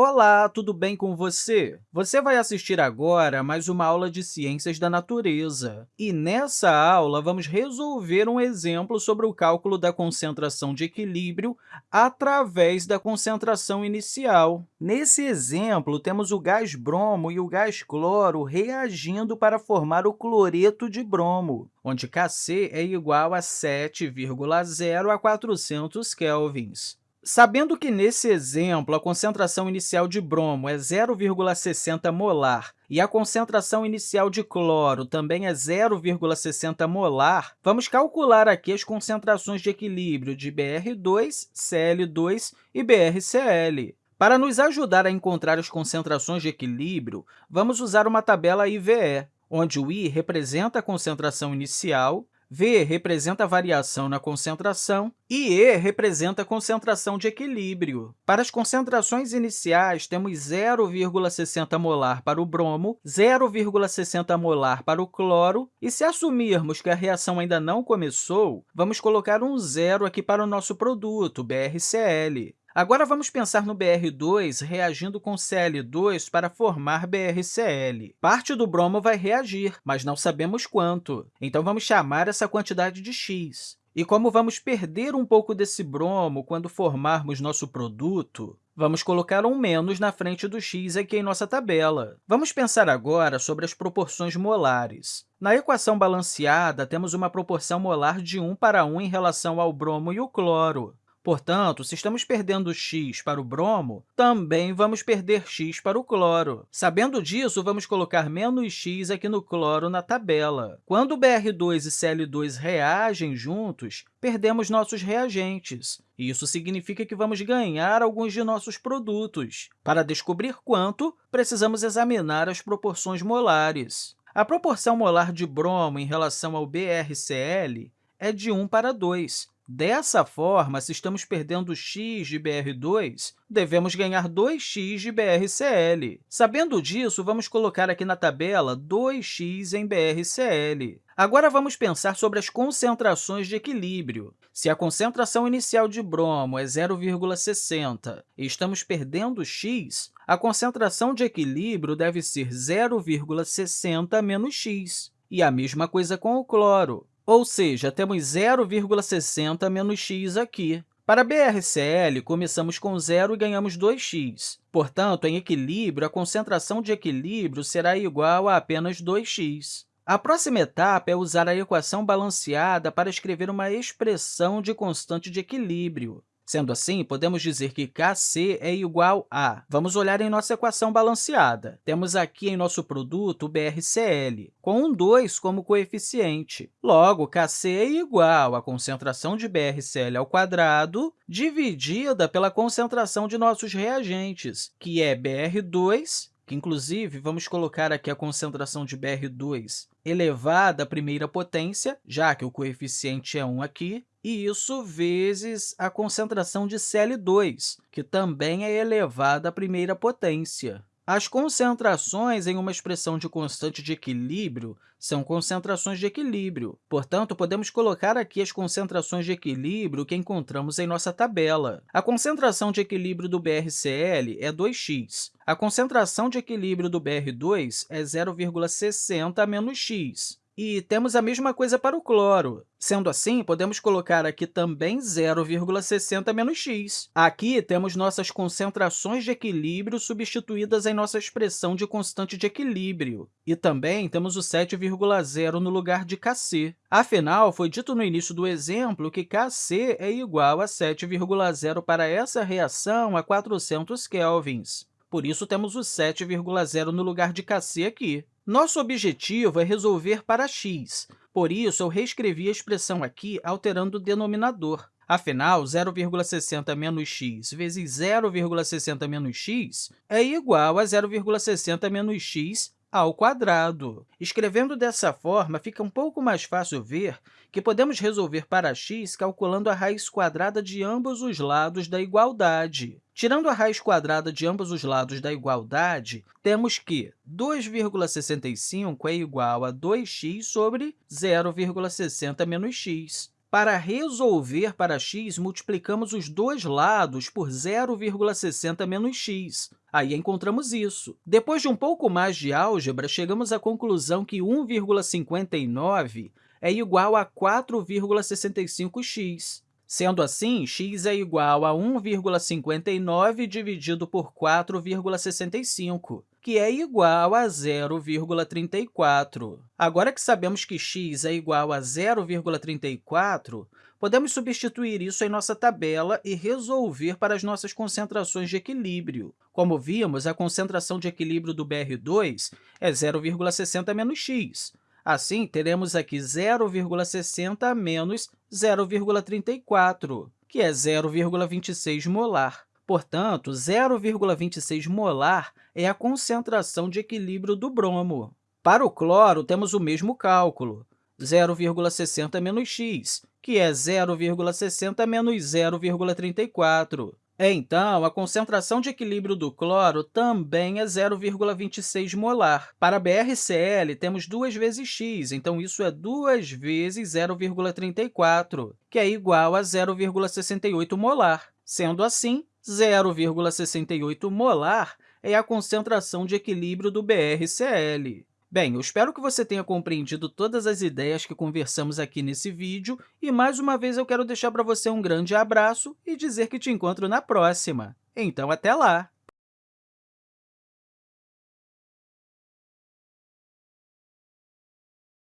Olá, tudo bem com você? Você vai assistir agora mais uma aula de Ciências da Natureza. E nessa aula, vamos resolver um exemplo sobre o cálculo da concentração de equilíbrio através da concentração inicial. Nesse exemplo, temos o gás bromo e o gás cloro reagindo para formar o cloreto de bromo, onde Kc é igual a 7,0 a 400 kelvins. Sabendo que, nesse exemplo, a concentração inicial de bromo é 0,60 molar e a concentração inicial de cloro também é 0,60 molar, vamos calcular aqui as concentrações de equilíbrio de Br2, Cl2 e BrCl. Para nos ajudar a encontrar as concentrações de equilíbrio, vamos usar uma tabela IVE, onde o I representa a concentração inicial, V representa a variação na concentração e E representa a concentração de equilíbrio. Para as concentrações iniciais, temos 0,60 molar para o bromo, 0,60 molar para o cloro, e se assumirmos que a reação ainda não começou, vamos colocar um zero aqui para o nosso produto, BrCl. Agora, vamos pensar no Br2 reagindo com Cl2 para formar BrCl. Parte do bromo vai reagir, mas não sabemos quanto. Então, vamos chamar essa quantidade de x. E como vamos perder um pouco desse bromo quando formarmos nosso produto, vamos colocar um menos na frente do x aqui em nossa tabela. Vamos pensar agora sobre as proporções molares. Na equação balanceada, temos uma proporção molar de 1 para 1 em relação ao bromo e o cloro. Portanto, se estamos perdendo x para o bromo, também vamos perder x para o cloro. Sabendo disso, vamos colocar menos x aqui no cloro na tabela. Quando Br2 e Cl2 reagem juntos, perdemos nossos reagentes. Isso significa que vamos ganhar alguns de nossos produtos. Para descobrir quanto, precisamos examinar as proporções molares. A proporção molar de bromo em relação ao BrCl é de 1 para 2, Dessa forma, se estamos perdendo x de Br2, devemos ganhar 2x de BrCl. Sabendo disso, vamos colocar aqui na tabela 2x em BrCl. Agora, vamos pensar sobre as concentrações de equilíbrio. Se a concentração inicial de bromo é 0,60 e estamos perdendo x, a concentração de equilíbrio deve ser 0,60 menos x. E a mesma coisa com o cloro. Ou seja, temos 0,60 menos x aqui. Para BrCl, começamos com zero e ganhamos 2x. Portanto, em equilíbrio, a concentração de equilíbrio será igual a apenas 2x. A próxima etapa é usar a equação balanceada para escrever uma expressão de constante de equilíbrio. Sendo assim, podemos dizer que Kc é igual a... Vamos olhar em nossa equação balanceada. Temos aqui em nosso produto o BrCl, com um 2 como coeficiente. Logo, Kc é igual à concentração de BrCl ao quadrado dividida pela concentração de nossos reagentes, que é Br2 que, inclusive, vamos colocar aqui a concentração de Br2 elevada à primeira potência, já que o coeficiente é 1 aqui, e isso vezes a concentração de Cl2, que também é elevada à primeira potência. As concentrações em uma expressão de constante de equilíbrio são concentrações de equilíbrio. Portanto, podemos colocar aqui as concentrações de equilíbrio que encontramos em nossa tabela. A concentração de equilíbrio do BrCl é 2x. A concentração de equilíbrio do Br2 é 0,60 menos x. E temos a mesma coisa para o cloro. Sendo assim, podemos colocar aqui também 0,60 menos x. Aqui temos nossas concentrações de equilíbrio substituídas em nossa expressão de constante de equilíbrio. E também temos o 7,0 no lugar de Kc. Afinal, foi dito no início do exemplo que Kc é igual a 7,0 para essa reação a 400 kelvins. Por isso, temos o 7,0 no lugar de Kc aqui. Nosso objetivo é resolver para x, por isso, eu reescrevi a expressão aqui alterando o denominador. Afinal, 0,60 menos x vezes 0,60 menos x é igual a 0,60 menos x ao quadrado. Escrevendo dessa forma, fica um pouco mais fácil ver que podemos resolver para x calculando a raiz quadrada de ambos os lados da igualdade. Tirando a raiz quadrada de ambos os lados da igualdade, temos que 2,65 é igual a 2x sobre 0,60 menos x. Para resolver para x, multiplicamos os dois lados por 0,60 menos x. Aí encontramos isso. Depois de um pouco mais de álgebra, chegamos à conclusão que 1,59 é igual a 4,65x. Sendo assim, x é igual a 1,59 dividido por 4,65, que é igual a 0,34. Agora que sabemos que x é igual a 0,34, podemos substituir isso em nossa tabela e resolver para as nossas concentrações de equilíbrio. Como vimos, a concentração de equilíbrio do BR2 é 0,60 menos x, Assim, teremos aqui 0,60 menos 0,34, que é 0,26 molar. Portanto, 0,26 molar é a concentração de equilíbrio do bromo. Para o cloro, temos o mesmo cálculo, 0,60 menos x, que é 0,60 menos 0,34. Então, a concentração de equilíbrio do cloro também é 0,26 molar. Para BrCl, temos 2 vezes x, então isso é 2 vezes 0,34, que é igual a 0,68 molar. Sendo assim, 0,68 molar é a concentração de equilíbrio do BrCl. Bem, eu espero que você tenha compreendido todas as ideias que conversamos aqui nesse vídeo e, mais uma vez, eu quero deixar para você um grande abraço e dizer que te encontro na próxima. Então, até lá!